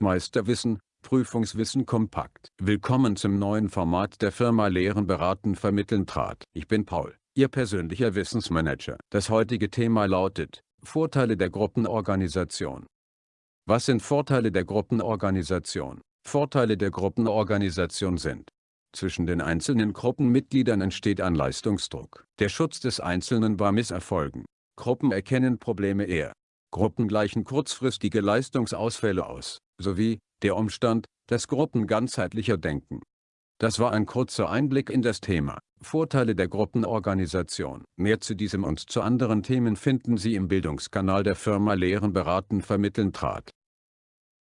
Meisterwissen, Prüfungswissen kompakt. Willkommen zum neuen Format der Firma Lehren beraten vermitteln trat. Ich bin Paul, Ihr persönlicher Wissensmanager. Das heutige Thema lautet, Vorteile der Gruppenorganisation. Was sind Vorteile der Gruppenorganisation? Vorteile der Gruppenorganisation sind zwischen den einzelnen Gruppenmitgliedern entsteht ein Leistungsdruck. Der Schutz des Einzelnen bei Misserfolgen. Gruppen erkennen Probleme eher. Gruppen gleichen kurzfristige Leistungsausfälle aus, sowie der Umstand, dass Gruppen ganzheitlicher denken. Das war ein kurzer Einblick in das Thema Vorteile der Gruppenorganisation. Mehr zu diesem und zu anderen Themen finden Sie im Bildungskanal der Firma Lehren beraten vermitteln trat.